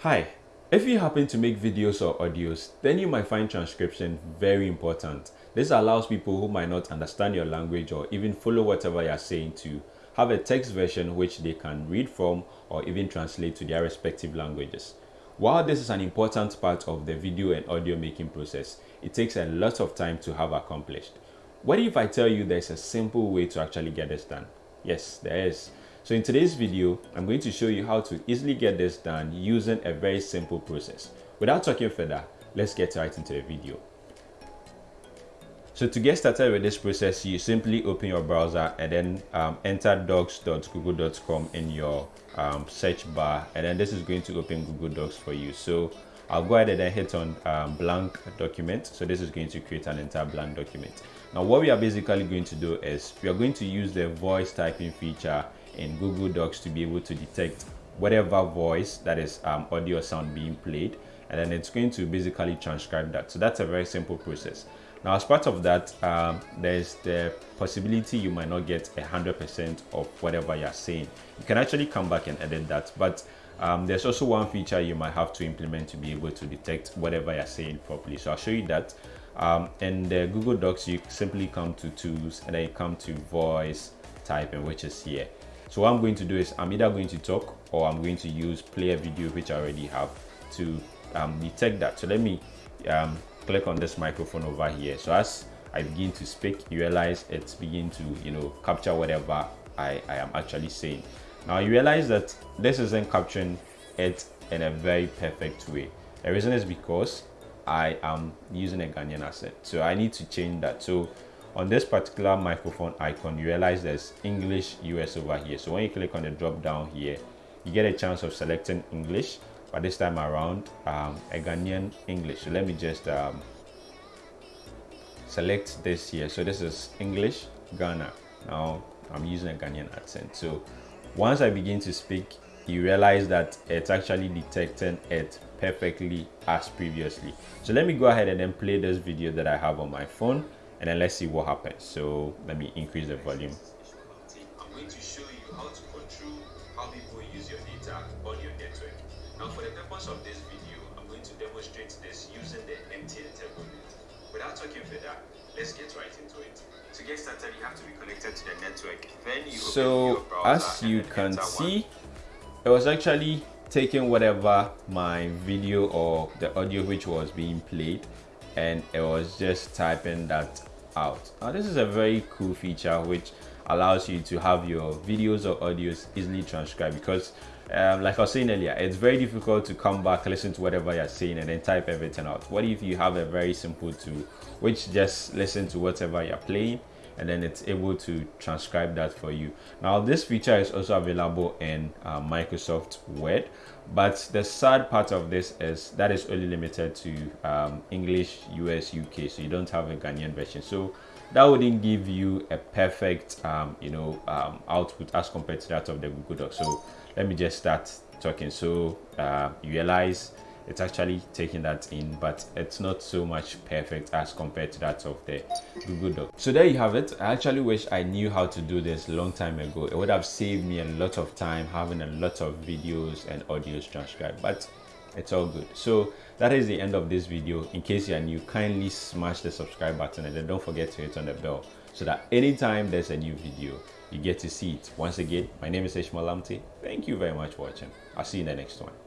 Hi, if you happen to make videos or audios, then you might find transcription very important. This allows people who might not understand your language or even follow whatever you're saying to have a text version which they can read from or even translate to their respective languages. While this is an important part of the video and audio making process, it takes a lot of time to have accomplished. What if I tell you there's a simple way to actually get this done? Yes, there is. So in today's video, I'm going to show you how to easily get this done using a very simple process. Without talking further, let's get right into the video. So to get started with this process, you simply open your browser and then um, enter docs.google.com in your um, search bar. And then this is going to open Google Docs for you. So I'll go ahead and hit on um, blank document. So this is going to create an entire blank document. Now what we are basically going to do is we are going to use the voice typing feature in Google Docs to be able to detect whatever voice that is um, audio sound being played and then it's going to basically transcribe that. So that's a very simple process. Now as part of that um, there's the possibility you might not get a hundred percent of whatever you're saying. You can actually come back and edit that but um, there's also one feature you might have to implement to be able to detect whatever you're saying properly. So I'll show you that. Um, in the Google Docs you simply come to tools and then you come to voice typing which is here so what I'm going to do is I'm either going to talk or I'm going to use play a video which I already have to um, detect that. So let me um, click on this microphone over here. So as I begin to speak, you realize it's begin to, you know, capture whatever I, I am actually saying. Now you realize that this isn't capturing it in a very perfect way. The reason is because I am using a Ghanaian accent. So I need to change that. So on this particular microphone icon you realize there's english us over here. So when you click on the drop down here you get a chance of selecting english but this time around um, a ghanaian english. So let me just um, select this here. So this is english ghana. Now i'm using a ghanaian accent. So once i begin to speak you realize that it's actually detecting it perfectly as previously. So let me go ahead and then play this video that i have on my phone and then let's see what happens so let me increase the volume I'm going to show you how to control how people use your data on your network. Now for the purpose of this video, I'm going to demonstrate this using the MTN Turbo Without talking further, let's get right into it. To get started, you have to be connected to the network. Then you so as you can see, it was actually taking whatever my video or the audio which was being played and it was just typing that out now this is a very cool feature which allows you to have your videos or audios easily transcribed because um, like I was saying earlier, it's very difficult to come back, listen to whatever you're saying, and then type everything out. What if you have a very simple tool which just listen to whatever you're playing and then it's able to transcribe that for you. Now this feature is also available in uh, microsoft word but the sad part of this is that is only limited to um, english us uk so you don't have a ghanaian version. So that wouldn't give you a perfect um, you know um, output as compared to that of the google doc so let me just start talking. So uh, you realize it's actually taking that in but it's not so much perfect as compared to that of the google doc. So there you have it. I actually wish i knew how to do this long time ago. It would have saved me a lot of time having a lot of videos and audios transcribed but it's all good. So that is the end of this video. In case you are new kindly smash the subscribe button and then don't forget to hit on the bell so that anytime there's a new video you get to see it. Once again my name is ishmael lamptey thank you very much for watching. I'll see you in the next one